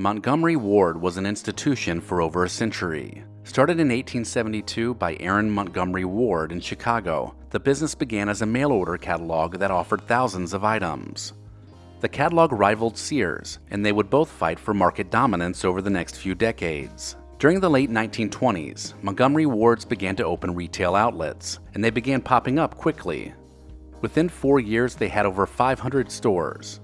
Montgomery Ward was an institution for over a century. Started in 1872 by Aaron Montgomery Ward in Chicago, the business began as a mail order catalog that offered thousands of items. The catalog rivaled Sears, and they would both fight for market dominance over the next few decades. During the late 1920s, Montgomery Wards began to open retail outlets, and they began popping up quickly. Within four years, they had over 500 stores.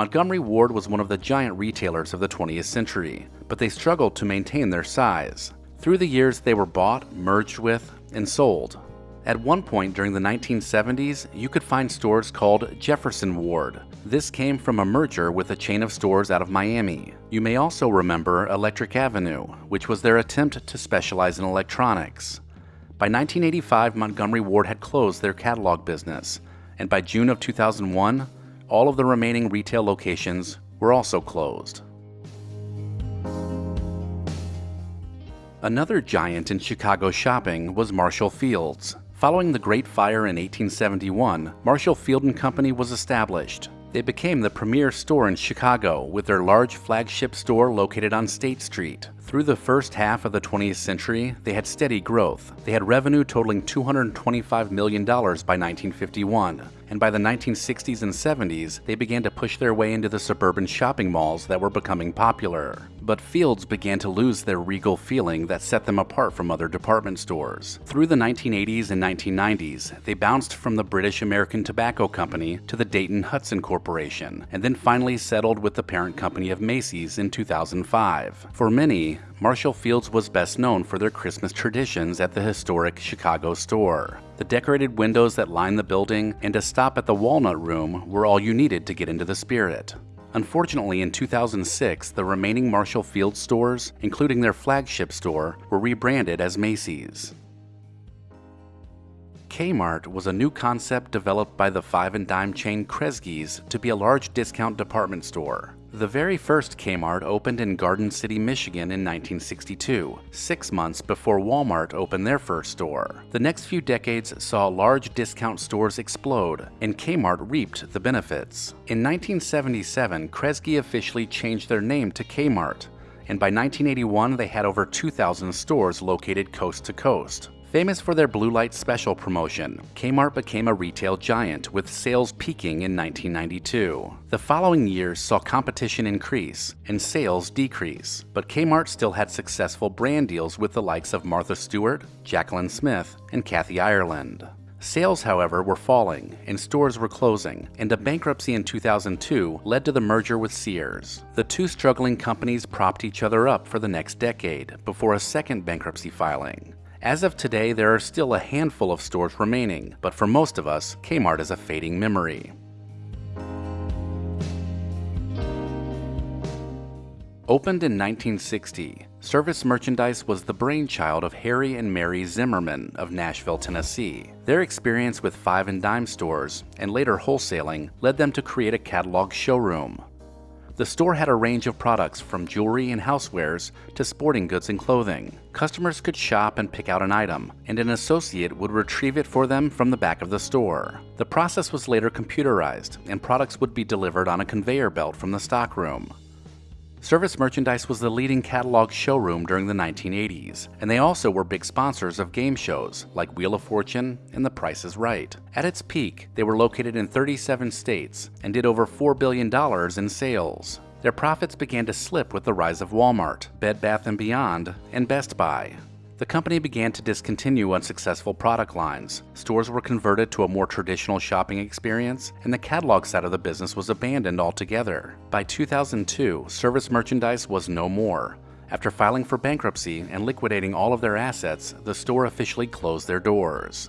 Montgomery Ward was one of the giant retailers of the 20th century, but they struggled to maintain their size. Through the years, they were bought, merged with, and sold. At one point during the 1970s, you could find stores called Jefferson Ward. This came from a merger with a chain of stores out of Miami. You may also remember Electric Avenue, which was their attempt to specialize in electronics. By 1985, Montgomery Ward had closed their catalog business, and by June of 2001, all of the remaining retail locations were also closed. Another giant in Chicago shopping was Marshall Fields. Following the Great Fire in 1871, Marshall Field & Company was established. They became the premier store in Chicago with their large flagship store located on State Street. Through the first half of the 20th century, they had steady growth. They had revenue totaling $225 million by 1951, and by the 1960s and 70s, they began to push their way into the suburban shopping malls that were becoming popular. But Fields began to lose their regal feeling that set them apart from other department stores. Through the 1980s and 1990s, they bounced from the British American Tobacco Company to the Dayton Hudson Corporation, and then finally settled with the parent company of Macy's in 2005. For many, Marshall Fields was best known for their Christmas traditions at the historic Chicago store. The decorated windows that lined the building and a stop at the Walnut Room were all you needed to get into the spirit. Unfortunately, in 2006, the remaining Marshall Fields stores, including their flagship store, were rebranded as Macy's. Kmart was a new concept developed by the five and dime chain Kresge's to be a large discount department store. The very first Kmart opened in Garden City, Michigan in 1962, six months before Walmart opened their first store. The next few decades saw large discount stores explode, and Kmart reaped the benefits. In 1977, Kresge officially changed their name to Kmart, and by 1981 they had over 2,000 stores located coast to coast. Famous for their Blue Light Special promotion, Kmart became a retail giant with sales peaking in 1992. The following years saw competition increase and sales decrease, but Kmart still had successful brand deals with the likes of Martha Stewart, Jaclyn Smith, and Kathy Ireland. Sales, however, were falling and stores were closing, and a bankruptcy in 2002 led to the merger with Sears. The two struggling companies propped each other up for the next decade before a second bankruptcy filing. As of today, there are still a handful of stores remaining, but for most of us, Kmart is a fading memory. Opened in 1960, Service Merchandise was the brainchild of Harry and Mary Zimmerman of Nashville, Tennessee. Their experience with five and dime stores and later wholesaling led them to create a catalog showroom. The store had a range of products from jewelry and housewares to sporting goods and clothing. Customers could shop and pick out an item, and an associate would retrieve it for them from the back of the store. The process was later computerized, and products would be delivered on a conveyor belt from the stockroom. Service Merchandise was the leading catalog showroom during the 1980s, and they also were big sponsors of game shows like Wheel of Fortune and The Price is Right. At its peak, they were located in 37 states and did over $4 billion in sales. Their profits began to slip with the rise of Walmart, Bed Bath & Beyond, and Best Buy the company began to discontinue unsuccessful product lines. Stores were converted to a more traditional shopping experience, and the catalog side of the business was abandoned altogether. By 2002, service merchandise was no more. After filing for bankruptcy and liquidating all of their assets, the store officially closed their doors.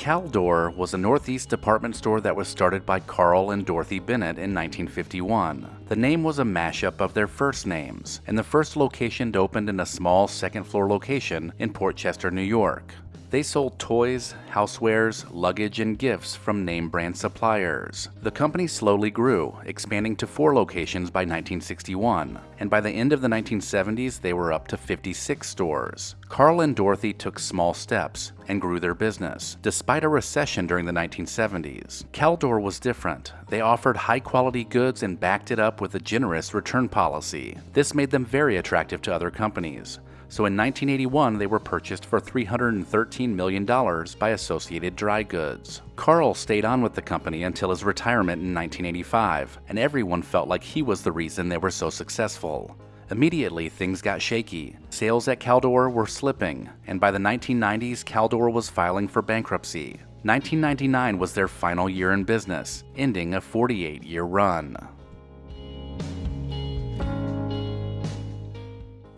Caldor was a Northeast department store that was started by Carl and Dorothy Bennett in 1951. The name was a mashup of their first names, and the first location opened in a small second floor location in Port Chester, New York. They sold toys, housewares, luggage, and gifts from name brand suppliers. The company slowly grew, expanding to four locations by 1961, and by the end of the 1970s, they were up to 56 stores. Carl and Dorothy took small steps and grew their business, despite a recession during the 1970s. Caldor was different. They offered high quality goods and backed it up with a generous return policy. This made them very attractive to other companies so in 1981 they were purchased for $313 million by Associated Dry Goods. Carl stayed on with the company until his retirement in 1985, and everyone felt like he was the reason they were so successful. Immediately, things got shaky. Sales at Caldor were slipping, and by the 1990s, Caldor was filing for bankruptcy. 1999 was their final year in business, ending a 48 year run.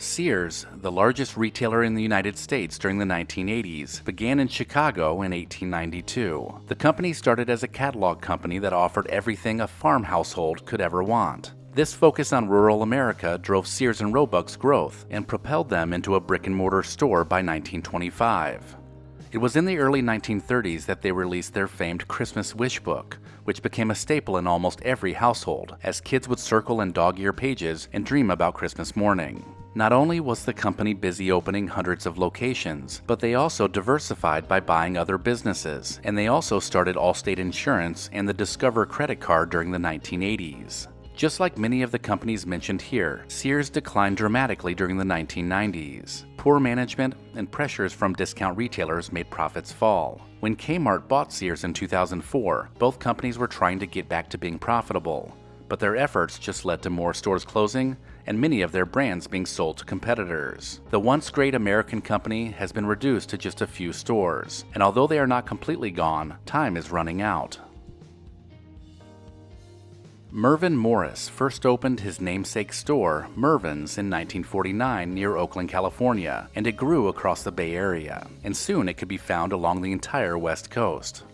Sears, the largest retailer in the United States during the 1980s, began in Chicago in 1892. The company started as a catalog company that offered everything a farm household could ever want. This focus on rural America drove Sears and Roebuck's growth and propelled them into a brick and mortar store by 1925. It was in the early 1930s that they released their famed Christmas Wish Book, which became a staple in almost every household, as kids would circle in dog ear pages and dream about Christmas morning. Not only was the company busy opening hundreds of locations, but they also diversified by buying other businesses, and they also started Allstate Insurance and the Discover credit card during the 1980s. Just like many of the companies mentioned here, Sears declined dramatically during the 1990s. Poor management and pressures from discount retailers made profits fall. When Kmart bought Sears in 2004, both companies were trying to get back to being profitable, but their efforts just led to more stores closing and many of their brands being sold to competitors. The once great American company has been reduced to just a few stores, and although they are not completely gone, time is running out. Mervyn Morris first opened his namesake store, Mervyn's, in 1949 near Oakland, California, and it grew across the Bay Area, and soon it could be found along the entire West Coast.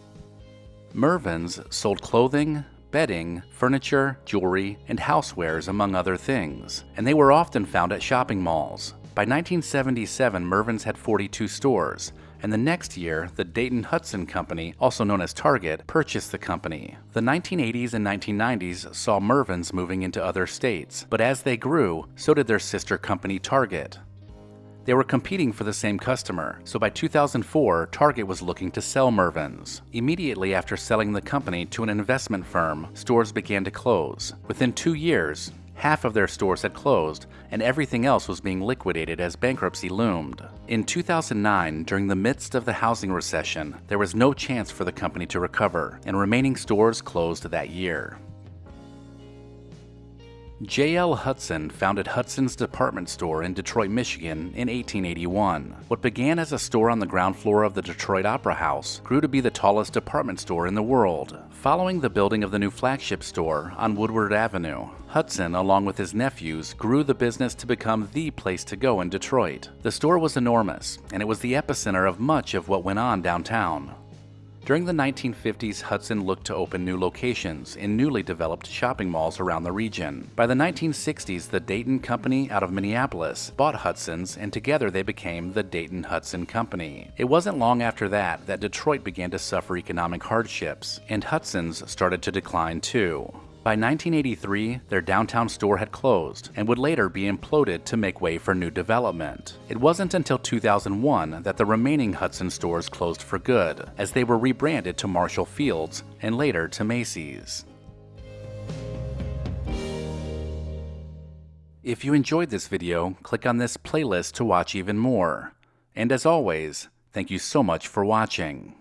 Mervyn's sold clothing, bedding, furniture, jewelry, and housewares, among other things, and they were often found at shopping malls. By 1977, Mervyn's had 42 stores, and the next year, the Dayton Hudson Company, also known as Target, purchased the company. The 1980s and 1990s saw Mervyn's moving into other states, but as they grew, so did their sister company Target. They were competing for the same customer, so by 2004, Target was looking to sell Mervyn's. Immediately after selling the company to an investment firm, stores began to close. Within two years, half of their stores had closed, and everything else was being liquidated as bankruptcy loomed. In 2009, during the midst of the housing recession, there was no chance for the company to recover, and remaining stores closed that year. J.L. Hudson founded Hudson's Department Store in Detroit, Michigan in 1881. What began as a store on the ground floor of the Detroit Opera House grew to be the tallest department store in the world. Following the building of the new flagship store on Woodward Avenue, Hudson, along with his nephews, grew the business to become the place to go in Detroit. The store was enormous, and it was the epicenter of much of what went on downtown. During the 1950s, Hudson looked to open new locations in newly developed shopping malls around the region. By the 1960s, the Dayton Company out of Minneapolis bought Hudson's and together they became the Dayton Hudson Company. It wasn't long after that that Detroit began to suffer economic hardships, and Hudson's started to decline too. By 1983, their downtown store had closed and would later be imploded to make way for new development. It wasn't until 2001 that the remaining Hudson stores closed for good, as they were rebranded to Marshall Fields and later to Macy's. If you enjoyed this video, click on this playlist to watch even more. And as always, thank you so much for watching.